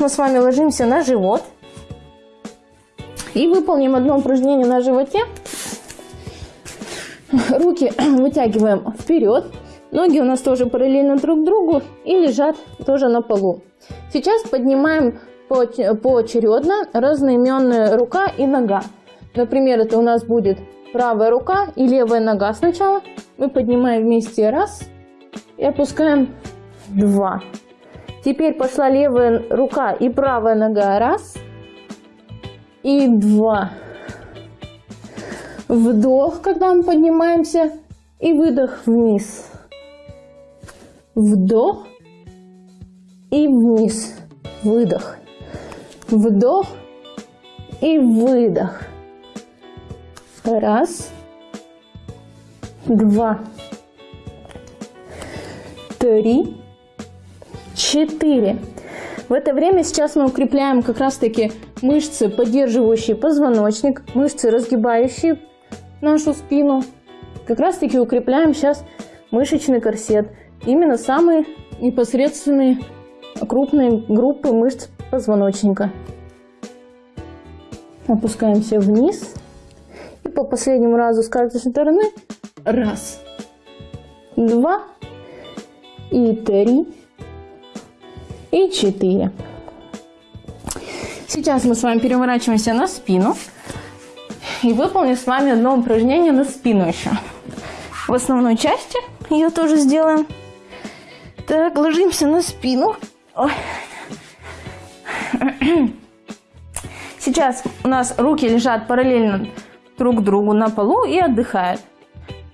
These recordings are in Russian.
Мы с вами ложимся на живот. И выполним одно упражнение на животе. Руки вытягиваем вперед. Ноги у нас тоже параллельно друг другу и лежат тоже на полу. Сейчас поднимаем поочередно разноименная рука и нога. Например, это у нас будет правая рука и левая нога сначала. Мы поднимаем вместе раз и опускаем два. Теперь пошла левая рука и правая нога раз и два. Вдох, когда мы поднимаемся, и выдох вниз. Вдох и вниз. Выдох. Вдох и выдох. Раз, два, три, четыре. В это время сейчас мы укрепляем как раз таки мышцы, поддерживающие позвоночник, мышцы, разгибающие нашу спину. Как раз таки укрепляем сейчас мышечный корсет. Именно самые непосредственные крупные группы мышц позвоночника. Опускаемся вниз. И по последнему разу с каждой стороны. Раз, два и три и четыре. Сейчас мы с вами переворачиваемся на спину и выполним с вами одно упражнение на спину еще. В основной части ее тоже сделаем. Так, ложимся на спину. Ой. Сейчас у нас руки лежат параллельно друг другу на полу и отдыхают.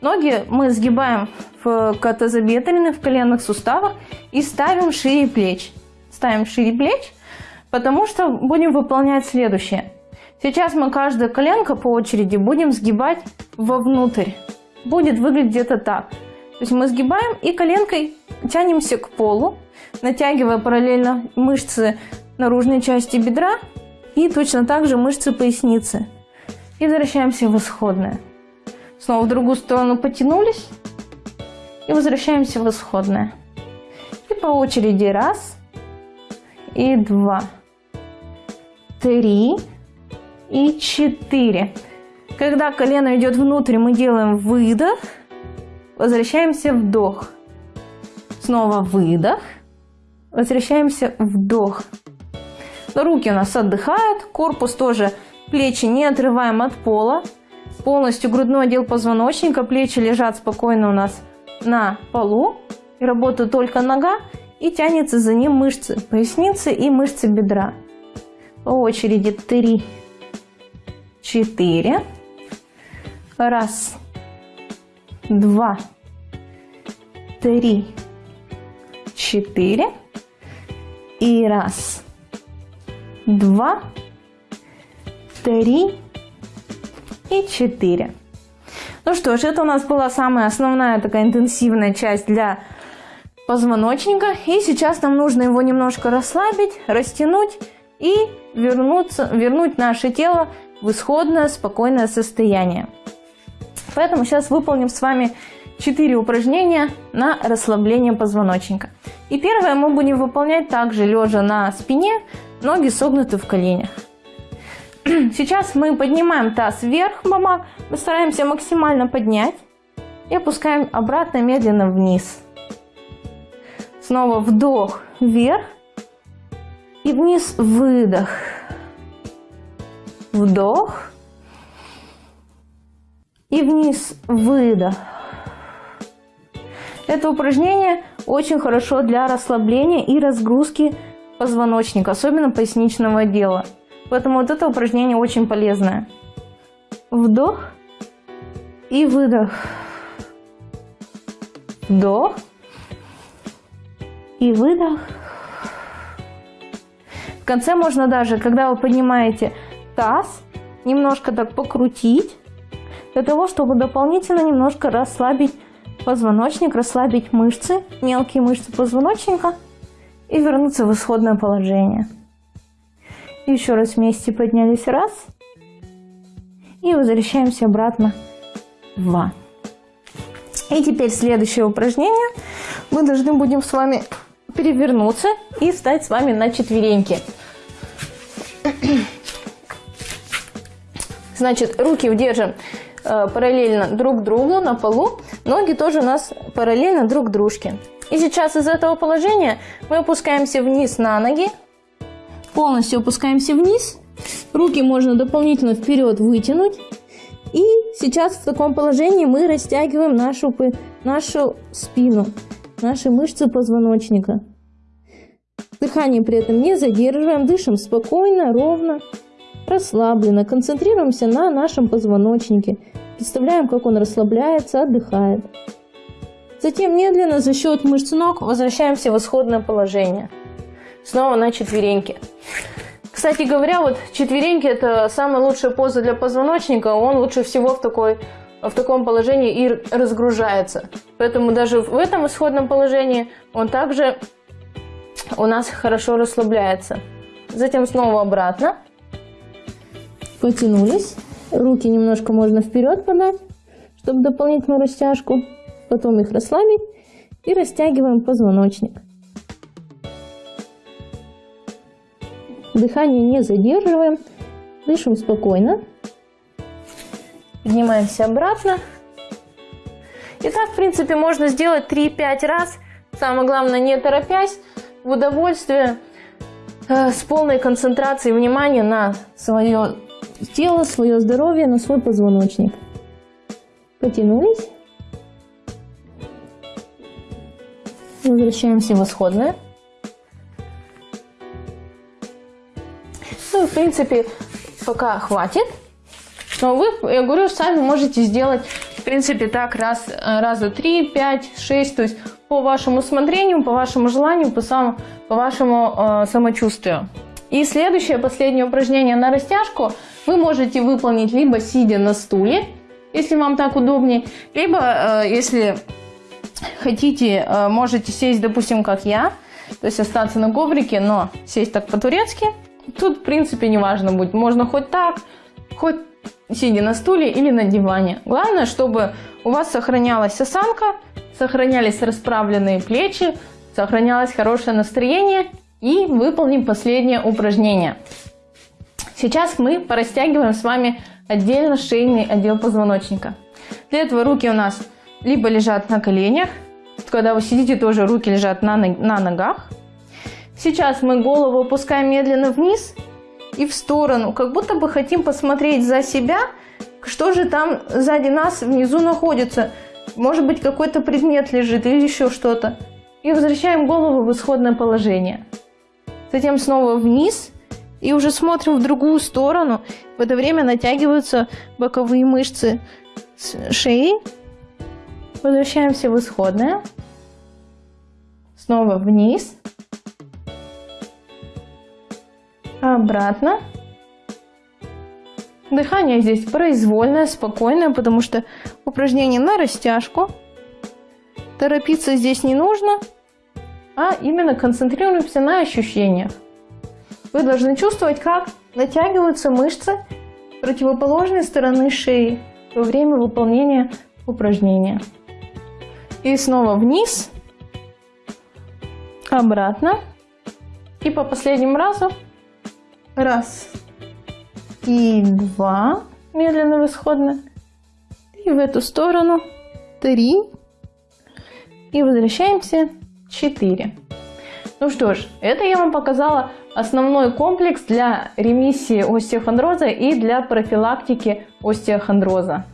Ноги мы сгибаем в тазобедренных, в коленных суставах и ставим шире плеч. Ставим шире плеч, потому что будем выполнять следующее. Сейчас мы каждое коленко по очереди будем сгибать вовнутрь. Будет выглядеть где-то так. То есть мы сгибаем и коленкой тянемся к полу, натягивая параллельно мышцы наружной части бедра и точно так же мышцы поясницы. И возвращаемся в исходное. Снова в другую сторону потянулись и возвращаемся в исходное. И по очереди раз и два, три и четыре. Когда колено идет внутрь, мы делаем выдох, возвращаемся вдох. Снова выдох, возвращаемся вдох. Руки у нас отдыхают, корпус тоже, плечи не отрываем от пола. Полностью грудной отдел позвоночника, плечи лежат спокойно у нас на полу. И работает только нога и тянется за ним мышцы поясницы и мышцы бедра. По очереди 3, 4, раз, два, три, четыре и раз, два, три и четыре. Ну что ж, это у нас была самая основная такая интенсивная часть для позвоночника. И сейчас нам нужно его немножко расслабить, растянуть и вернуться, вернуть наше тело в исходное спокойное состояние. Поэтому сейчас выполним с вами 4 упражнения на расслабление позвоночника. И первое мы будем выполнять также лежа на спине, ноги согнуты в коленях. Сейчас мы поднимаем таз вверх, мама, мы стараемся максимально поднять и опускаем обратно медленно вниз. Снова вдох вверх и вниз выдох. Вдох и вниз выдох. Это упражнение очень хорошо для расслабления и разгрузки позвоночника, особенно поясничного отдела. Поэтому вот это упражнение очень полезное. Вдох и выдох. Вдох и выдох. В конце можно даже, когда вы поднимаете таз, немножко так покрутить, для того, чтобы дополнительно немножко расслабить позвоночник, расслабить мышцы, мелкие мышцы позвоночника и вернуться в исходное положение. Еще раз вместе поднялись, раз. И возвращаемся обратно, два. И теперь следующее упражнение. Мы должны будем с вами перевернуться и встать с вами на четвереньки. Значит, руки удержим э, параллельно друг другу на полу, ноги тоже у нас параллельно друг дружке. И сейчас из этого положения мы опускаемся вниз на ноги, полностью опускаемся вниз, руки можно дополнительно вперед вытянуть. И сейчас в таком положении мы растягиваем нашу, нашу спину, наши мышцы позвоночника. Дыхание при этом не задерживаем, дышим спокойно, ровно расслабленно, концентрируемся на нашем позвоночнике, представляем, как он расслабляется, отдыхает. Затем медленно за счет мышц ног возвращаемся в исходное положение. Снова на четвереньки. Кстати говоря, вот четвереньки это самая лучшая поза для позвоночника. Он лучше всего в, такой, в таком положении и разгружается. Поэтому даже в этом исходном положении он также у нас хорошо расслабляется. Затем снова обратно потянулись. Руки немножко можно вперед подать, чтобы дополнительную растяжку. Потом их расслабить и растягиваем позвоночник. Дыхание не задерживаем, дышим спокойно. Поднимаемся обратно. И так, в принципе, можно сделать 3-5 раз. Самое главное, не торопясь, в удовольствие, э, с полной концентрацией внимания на свое тело, свое здоровье, на свой позвоночник. Потянулись. Возвращаемся в исходное. Ну в принципе пока хватит. Но вы, я говорю, сами можете сделать в принципе так раз, раза три, пять, шесть, то есть по вашему усмотрению, по вашему желанию, по, сам, по вашему э, самочувствию. И следующее, последнее упражнение на растяжку – вы можете выполнить либо сидя на стуле, если вам так удобнее, либо, э, если хотите, э, можете сесть, допустим, как я, то есть остаться на коврике, но сесть так по-турецки. Тут, в принципе, не важно будет. Можно хоть так, хоть сидя на стуле или на диване. Главное, чтобы у вас сохранялась осанка, сохранялись расправленные плечи, сохранялось хорошее настроение. И выполним последнее упражнение. Сейчас мы порастягиваем с вами отдельно шейный отдел позвоночника. Для этого руки у нас либо лежат на коленях, когда вы сидите, тоже руки лежат на, на ногах. Сейчас мы голову опускаем медленно вниз и в сторону, как будто бы хотим посмотреть за себя, что же там сзади нас внизу находится. Может быть какой-то предмет лежит или еще что-то. И возвращаем голову в исходное положение. Затем снова вниз и уже смотрим в другую сторону. В это время натягиваются боковые мышцы шеи. Возвращаемся в исходное. Снова вниз. Обратно. Дыхание здесь произвольное, спокойное, потому что упражнение на растяжку. Торопиться здесь не нужно, а именно концентрируемся на ощущениях. Вы должны чувствовать, как натягиваются мышцы противоположной стороны шеи во время выполнения упражнения. И снова вниз, обратно. И по последнему разу. Раз и два. Медленно в исходно. И в эту сторону. Три. И возвращаемся. Четыре. Ну что ж, это я вам показала основной комплекс для ремиссии остеохондроза и для профилактики остеохондроза.